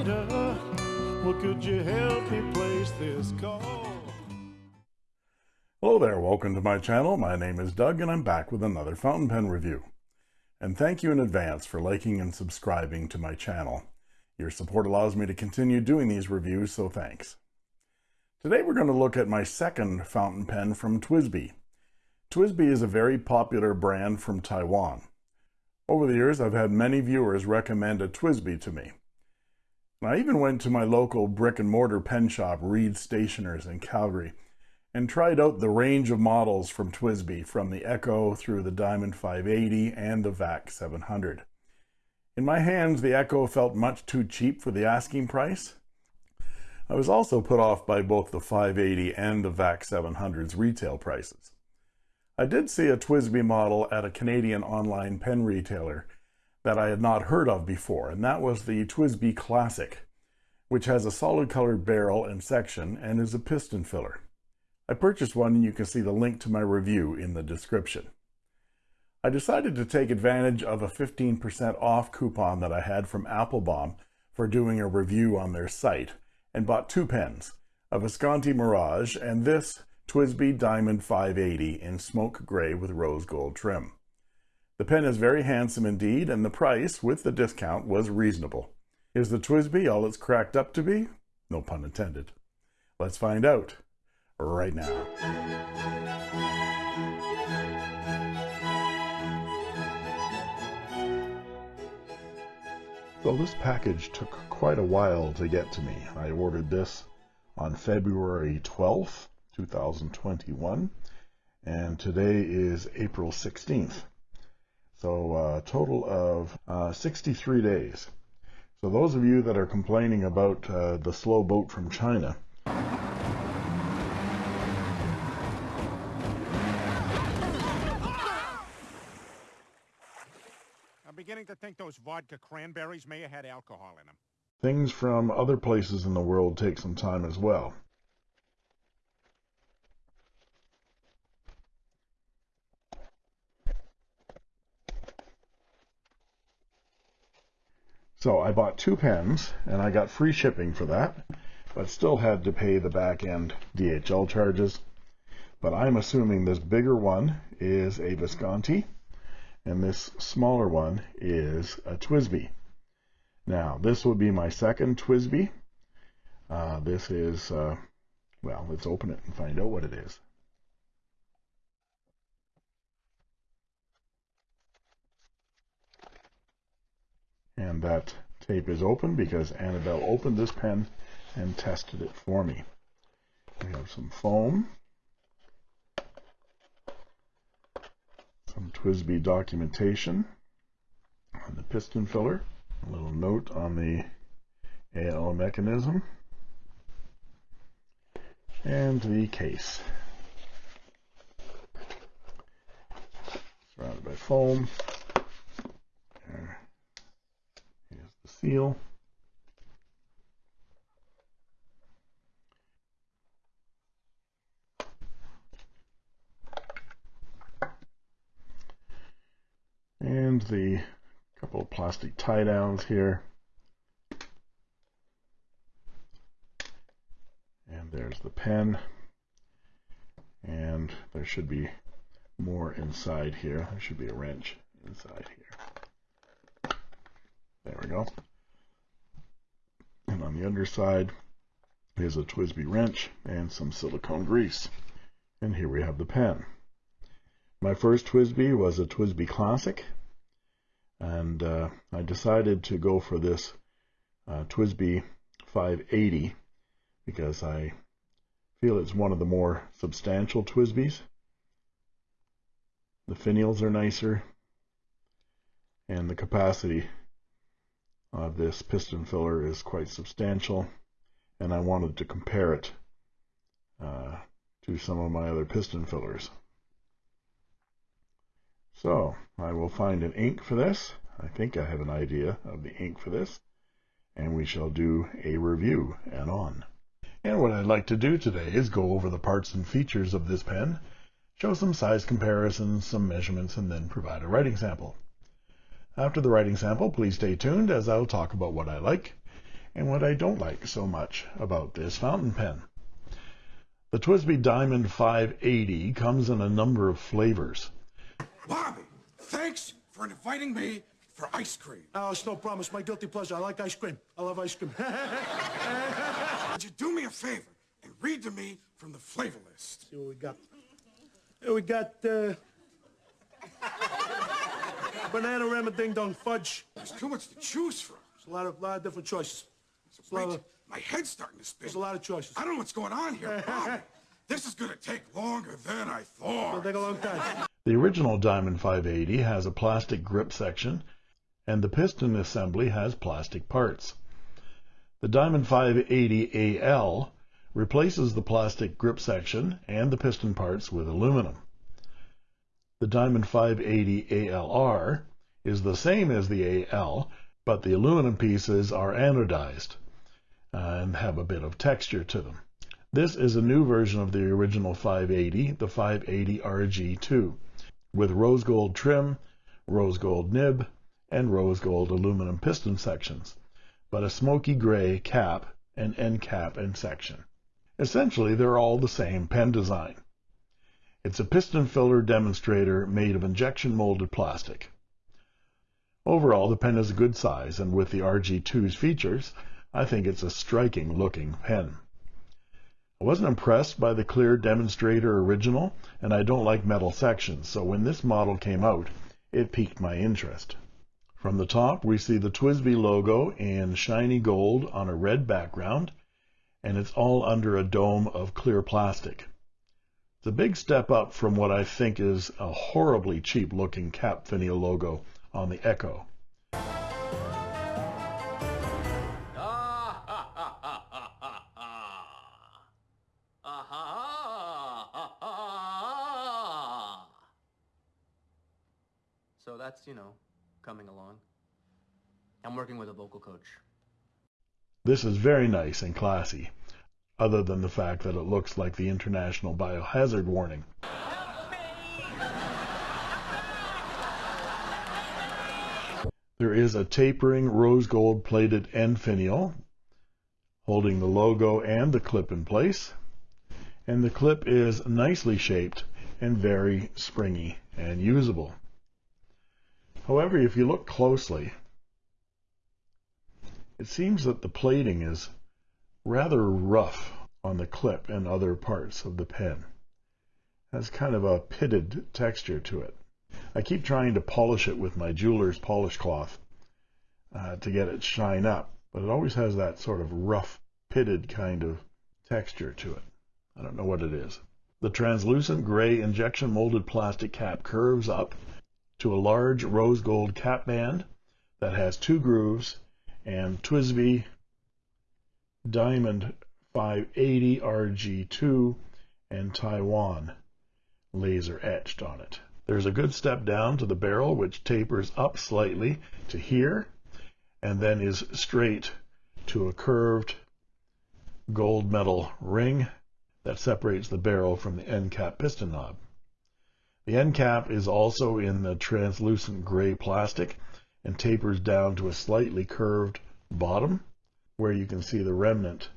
operator, well, could you help me place this call? Hello there, welcome to my channel. My name is Doug and I'm back with another fountain pen review. And thank you in advance for liking and subscribing to my channel. Your support allows me to continue doing these reviews, so thanks. Today we're going to look at my second fountain pen from TWSBI. TWSBI is a very popular brand from Taiwan. Over the years, I've had many viewers recommend a TWSBI to me. I even went to my local brick and mortar pen shop, Reed Stationers in Calgary, and tried out the range of models from TWSBI, from the Echo through the Diamond 580 and the VAC 700. In my hands, the Echo felt much too cheap for the asking price. I was also put off by both the 580 and the VAC 700's retail prices. I did see a TWSBI model at a Canadian online pen retailer that I had not heard of before, and that was the TWSBI Classic, which has a solid colored barrel and section and is a piston filler. I purchased one and you can see the link to my review in the description. I decided to take advantage of a 15% off coupon that I had from Appelboom for doing a review on their site and bought two pens, a Visconti Mirage and this TWSBI Diamond 580 in smoke gray with rose gold trim. The pen is very handsome indeed and the price with the discount was reasonable. Is the TWSBI all it's cracked up to be? No pun intended. Let's find out right now. So this package took quite a while to get to me. I ordered this on February 12th, 2021, and today is April 16th. So a uh, total of uh, 63 days. So those of you that are complaining about uh, the slow boat from China, I'm beginning to think those vodka cranberries may have had alcohol in them. Things from other places in the world take some time as well. So I bought two pens and I got free shipping for that, but still had to pay the back end DHL charges. But I'm assuming this bigger one is a Visconti and this smaller one is a TWSBI. Now, this would be my second TWSBI. Uh, this is, uh, well, let's open it and find out what it is. And that tape is open because Annabelle opened this pen and tested it for me. We have some foam. some TWSBI documentation on the piston filler, a little note on the AL mechanism, and the case. Surrounded by foam. There. And the couple of plastic tie downs here. And there's the pen. And there should be more inside here. There should be a wrench inside here. There we go. The underside is a TWSBI wrench and some silicone grease. And here we have the pen. My first TWSBI was a TWSBI Classic and uh, I decided to go for this uh, TWSBI 580 because I feel it's one of the more substantial TWSBIs. The finials are nicer and the capacity of this piston filler is quite substantial and I wanted to compare it uh, to some of my other piston fillers. So I will find an ink for this. I think I have an idea of the ink for this. And we shall do a review and on. And what I'd like to do today is go over the parts and features of this pen, show some size comparisons, some measurements, and then provide a writing sample. After the writing sample, please stay tuned as I'll talk about what I like, and what I don't like so much about this fountain pen. The TWSBI Diamond 580 comes in a number of flavors. Bobby, thanks for inviting me for ice cream. Oh, it's no problem. It's my guilty pleasure. I like ice cream. I love ice cream. Would you do me a favor and read to me from the flavor list? See what we got. Here we got, uh... banana ramen ding dong fudge. There's too much to choose from. There's a lot of, lot of different choices. There's Wait, of, my head's starting to spin. there's a lot of choices. I don't know what's going on here, Bobby. This is gonna take longer than I thought. It'll take a long time. The original Diamond 580 has a plastic grip section, and the piston assembly has plastic parts. The Diamond 580 AL replaces the plastic grip section and the piston parts with aluminum. The Diamond 580 ALR is the same as the AL, but the aluminum pieces are anodized uh, and have a bit of texture to them. This is a new version of the original 580, the 580 RG2, with rose gold trim, rose gold nib, and rose gold aluminum piston sections, but a smoky gray cap and end cap and section. Essentially, they're all the same pen design. It's a piston filler demonstrator made of injection molded plastic. Overall, the pen is a good size, and with the RG2's features, I think it's a striking looking pen. I wasn't impressed by the clear demonstrator original, and I don't like metal sections, so when this model came out, it piqued my interest. From the top, we see the TWSBI logo in shiny gold on a red background, and it's all under a dome of clear plastic. A big step up from what I think is a horribly cheap looking cap finial logo on the Echo. So that's, you know, coming along. I'm working with a vocal coach. This is very nice and classy, other than the fact that it looks like the International Biohazard Warning. There is a tapering rose gold plated end finial holding the logo and the clip in place. And the clip is nicely shaped and very springy and usable. However, if you look closely, it seems that the plating is rather rough on the clip and other parts of the pen. It has kind of a pitted texture to it. I keep trying to polish it with my jeweler's polish cloth uh, to get it shine up, but it always has that sort of rough, pitted kind of texture to it. I don't know what it is. The translucent gray injection molded plastic cap curves up to a large rose gold cap band that has two grooves and TWSBI Diamond 580 RG2 and Taiwan laser etched on it. There's a good step down to the barrel which tapers up slightly to here and then is straight to a curved gold metal ring that separates the barrel from the end cap piston knob. The end cap is also in the translucent gray plastic and tapers down to a slightly curved bottom where you can see the remnant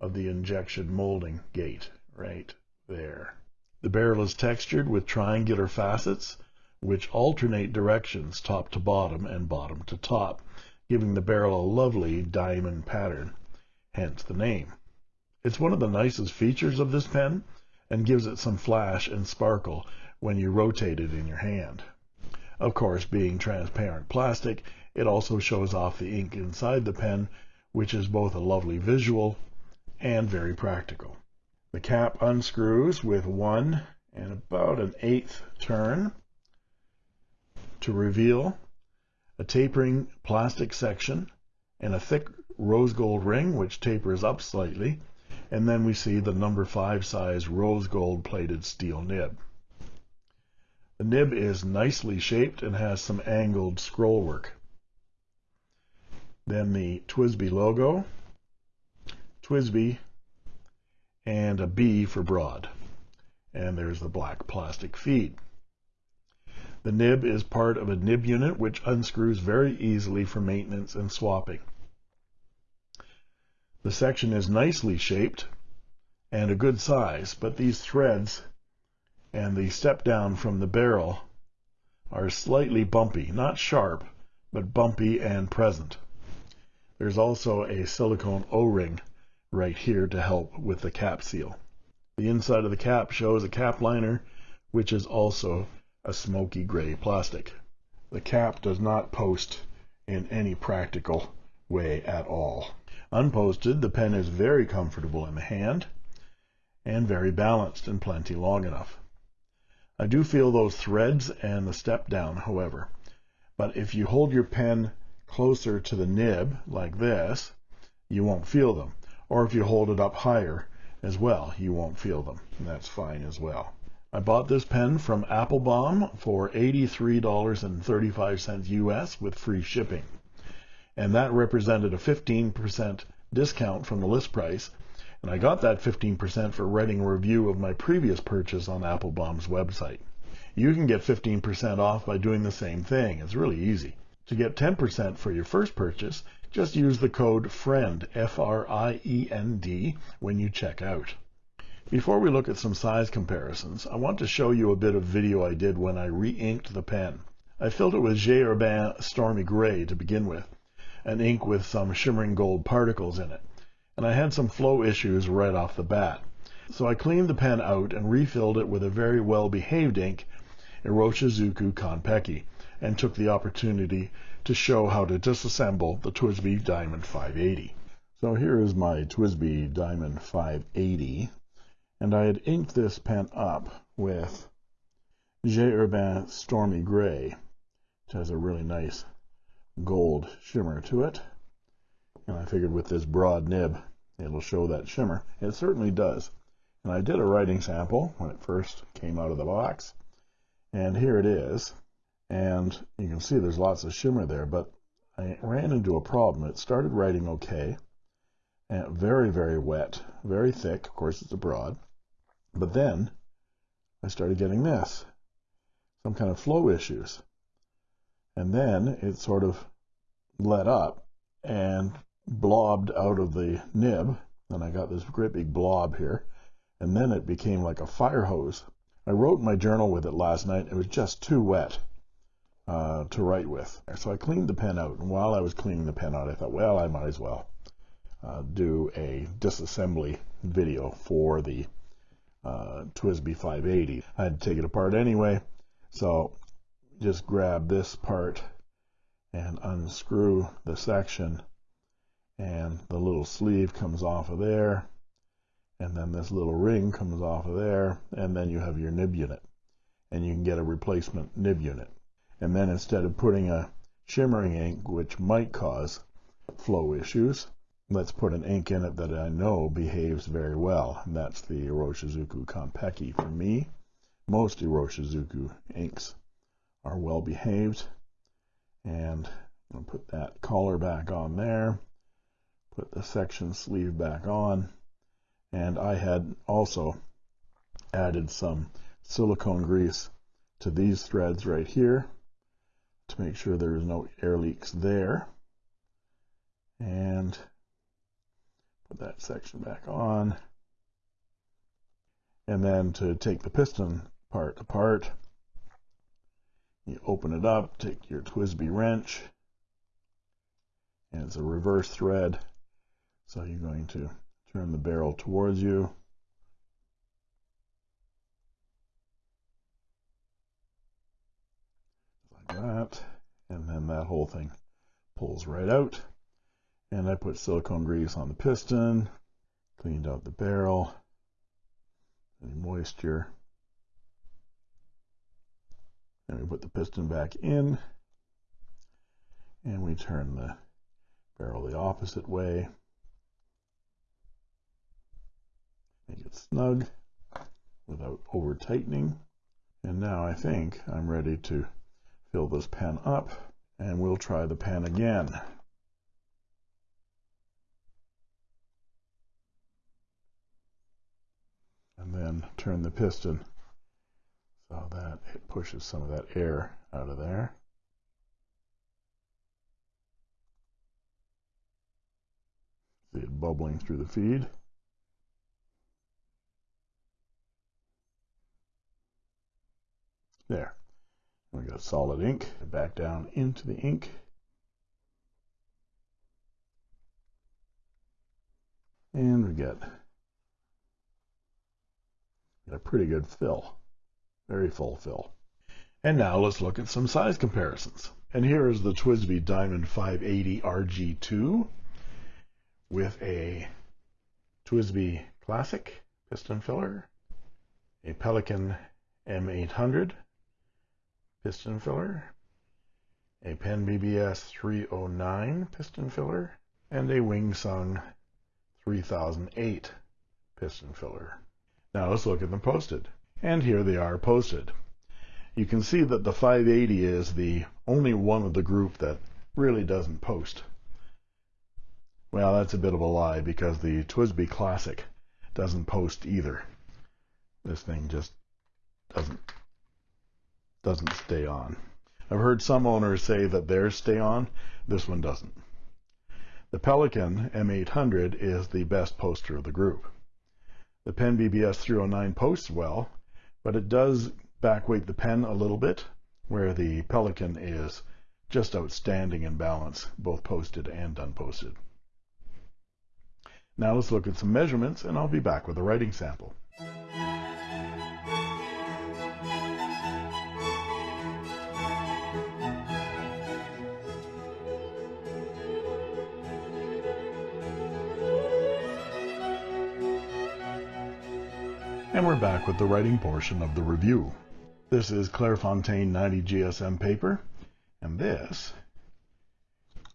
of the injection molding gate right there. The barrel is textured with triangular facets which alternate directions top to bottom and bottom to top, giving the barrel a lovely diamond pattern, hence the name. It's one of the nicest features of this pen and gives it some flash and sparkle when you rotate it in your hand. Of course, being transparent plastic, it also shows off the ink inside the pen, which is both a lovely visual and very practical. The cap unscrews with one and about an eighth turn to reveal a tapering plastic section and a thick rose gold ring which tapers up slightly and then we see the number 5 size rose gold plated steel nib. The nib is nicely shaped and has some angled scroll work. Then the TWSBI logo, TWSBI, and a B for broad. And there's the black plastic feed. The nib is part of a nib unit which unscrews very easily for maintenance and swapping. The section is nicely shaped and a good size, but these threads and the step down from the barrel are slightly bumpy, not sharp, but bumpy and present. There's also a silicone O-ring right here to help with the cap seal. The inside of the cap shows a cap liner, which is also a smoky gray plastic. The cap does not post in any practical way at all. Unposted, the pen is very comfortable in the hand and very balanced and plenty long enough. I do feel those threads and the step down, however. But if you hold your pen closer to the nib like this, you won't feel them. Or if you hold it up higher as well, you won't feel them. And that's fine as well. I bought this pen from Appelboom for $83.35 US with free shipping. And that represented a 15% discount from the list price and I got that 15% for writing a review of my previous purchase on Appelboom's website. You can get 15% off by doing the same thing. It's really easy. To get 10% for your first purchase, just use the code FRIEND, F-R-I-E-N-D, when you check out. Before we look at some size comparisons, I want to show you a bit of video I did when I re-inked the pen. I filled it with J. Stormy Gray to begin with, an ink with some shimmering gold particles in it and I had some flow issues right off the bat. So I cleaned the pen out and refilled it with a very well-behaved ink, Iroshizuku Konpeki, and took the opportunity to show how to disassemble the TWSBI Diamond 580. So here is my TWSBI Diamond 580, and I had inked this pen up with J. Herbin Stormy Gray, which has a really nice gold shimmer to it. And I figured with this broad nib, it'll show that shimmer. It certainly does. And I did a writing sample when it first came out of the box. And here it is. And you can see there's lots of shimmer there, but I ran into a problem. It started writing okay, and very, very wet, very thick. Of course, it's a broad. But then I started getting this, some kind of flow issues. And then it sort of let up and blobbed out of the nib and I got this great big blob here and then it became like a fire hose I wrote my journal with it last night it was just too wet uh, to write with. So I cleaned the pen out and while I was cleaning the pen out I thought well I might as well uh, do a disassembly video for the uh, TWSBI 580 I had to take it apart anyway so just grab this part and unscrew the section and the little sleeve comes off of there and then this little ring comes off of there and then you have your nib unit and you can get a replacement nib unit and then instead of putting a shimmering ink which might cause flow issues let's put an ink in it that I know behaves very well. And that's the Iroshizuku Konpeki for me. Most Iroshizuku inks are well behaved. And I'll put that collar back on there put the section sleeve back on. And I had also added some silicone grease to these threads right here to make sure there is no air leaks there. And put that section back on. And then to take the piston part apart you open it up take your TWSBI wrench and it's a reverse thread. So you're going to turn the barrel towards you. And then that whole thing pulls right out. And I put silicone grease on the piston, cleaned out the barrel, any moisture. And we put the piston back in, and we turn the barrel the opposite way. make it snug without over tightening and now I think I'm ready to fill this pen up and we'll try the pen again and then turn the piston so that it pushes some of that air out of there see it bubbling through the feed. There. We got solid ink. Back down into the ink. And we get get a pretty good fill. Very full fill. And now let's look at some size comparisons. And here is the TWSBI Diamond 580 RG2 with a TWSBI Classic piston filler, a Pelikan M800 piston filler, a Pen BBS 309 piston filler, and a Wingsung 3008 piston filler. Now let's look at them posted. And here they are posted. You can see that the 580 is the only one of the group that really doesn't post. Well, that's a bit of a lie because the TWSBI Classic doesn't post either. This thing just doesn't doesn't stay on. I've heard some owners say that theirs stay on. This one doesn't. The Pelikan M800 is the best poster of the group. The Pen BBS 309 posts well, but it does backweight the pen a little bit, where the Pelikan is just outstanding in balance, both posted and unposted. Now let's look at some measurements and I'll be back with a writing sample. And we're back with the writing portion of the review. This is Clairefontaine 90 GSM paper, and this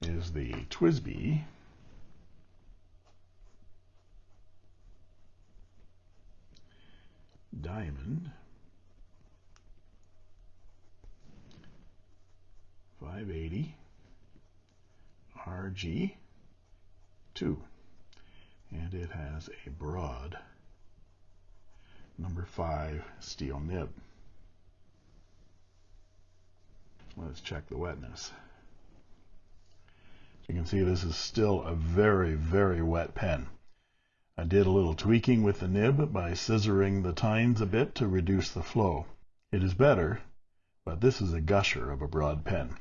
is the TWSBI Diamond 580 RG2 and it has a broad number 5 steel nib. Let's check the wetness. you can see this is still a very very wet pen. I did a little tweaking with the nib by scissoring the tines a bit to reduce the flow. It is better, but this is a gusher of a broad pen.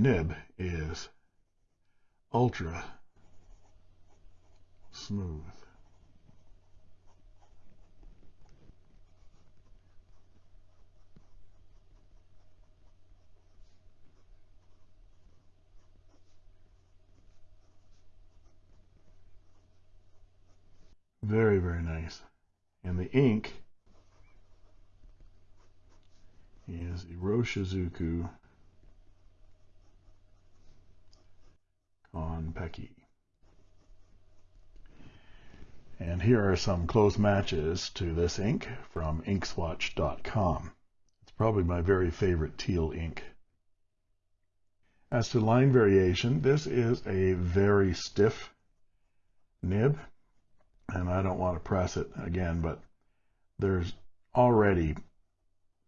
Nib is ultra smooth. Very, very nice. And the ink is Iroshizuku Pecky. And here are some close matches to this ink from inkswatch.com. It's probably my very favorite teal ink. As to line variation, this is a very stiff nib, and I don't want to press it again, but there's already,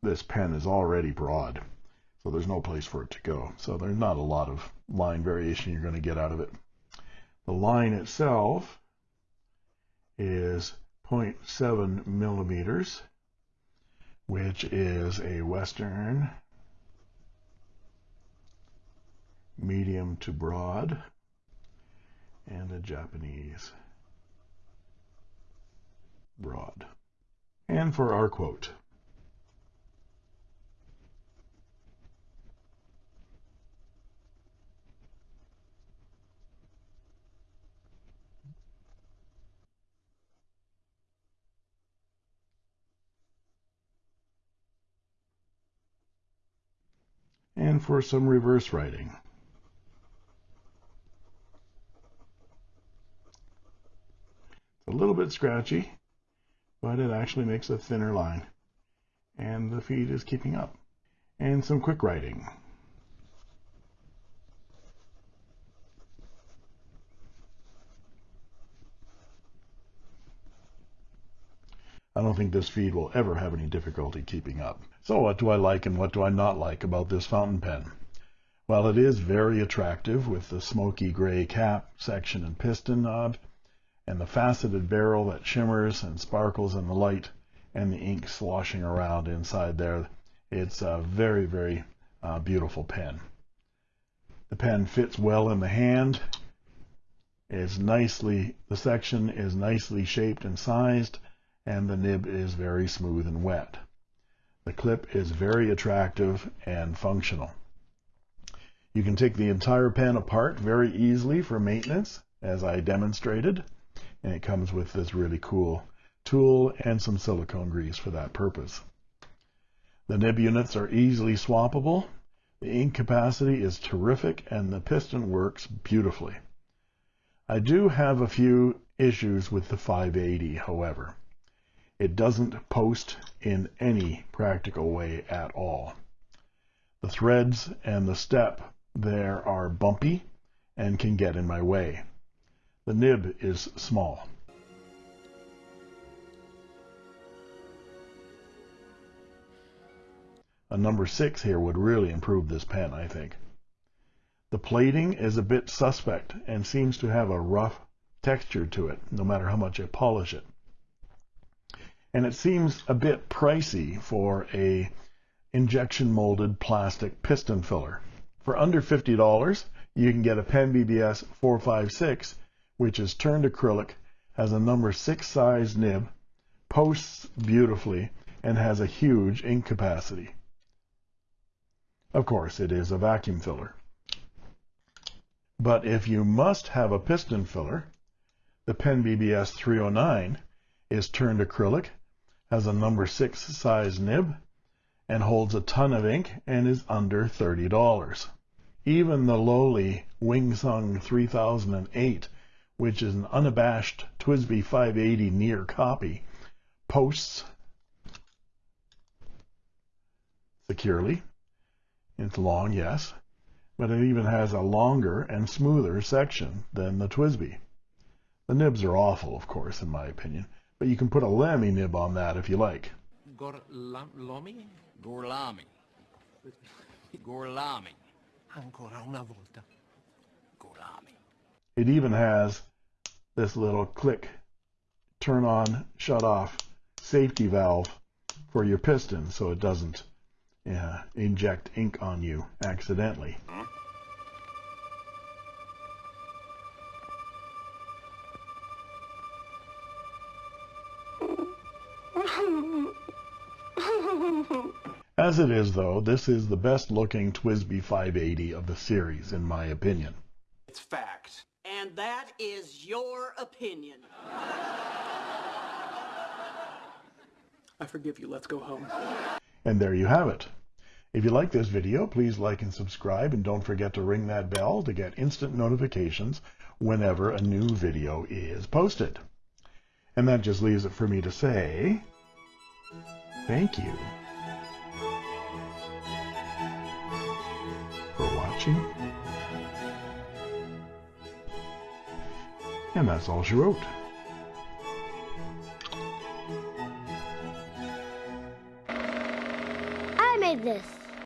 this pen is already broad. So there's no place for it to go. So there's not a lot of line variation you're going to get out of it. The line itself is 0.7 millimeters, which is a Western medium to broad and a Japanese broad. And for our quote, for some reverse writing. It's a little bit scratchy, but it actually makes a thinner line, and the feed is keeping up. And some quick writing. I don't think this feed will ever have any difficulty keeping up. So what do I like and what do I not like about this fountain pen? Well, it is very attractive with the smoky gray cap, section, and piston knob, and the faceted barrel that shimmers and sparkles in the light, and the ink sloshing around inside there. It's a very, very uh, beautiful pen. The pen fits well in the hand. Is nicely, the section is nicely shaped and sized, and the nib is very smooth and wet. The clip is very attractive and functional. You can take the entire pen apart very easily for maintenance, as I demonstrated, and it comes with this really cool tool and some silicone grease for that purpose. The nib units are easily swappable. The ink capacity is terrific and the piston works beautifully. I do have a few issues with the 580, however. It doesn't post in any practical way at all. The threads and the step there are bumpy and can get in my way. The nib is small. A number 6 here would really improve this pen, I think. The plating is a bit suspect and seems to have a rough texture to it, no matter how much I polish it. And it seems a bit pricey for a injection molded plastic piston filler. For under $50, you can get a Pen BBS 456, which is turned acrylic, has a number 6 size nib, posts beautifully, and has a huge ink capacity. Of course, it is a vacuum filler. But if you must have a piston filler, the Pen BBS 309 is turned acrylic, has a number 6 size nib, and holds a ton of ink and is under $30. Even the lowly Wingsung 3008, which is an unabashed TWSBI 580 near copy, posts securely. It's long, yes, but it even has a longer and smoother section than the TWSBI. The nibs are awful, of course, in my opinion, but you can put a Lamy nib on that if you like. Gorlami? Gorlami. Gorlami. Ancora una volta. Gorlami. It even has this little click, turn on, shut off safety valve for your piston so it doesn't uh, inject ink on you accidentally. As it is, though, this is the best looking TWSBI 580 of the series, in my opinion. It's fact. And that is your opinion. I forgive you. Let's go home. And there you have it. If you like this video, please like and subscribe, and don't forget to ring that bell to get instant notifications whenever a new video is posted. And that just leaves it for me to say, thank you watching. And that's all she wrote. I made this.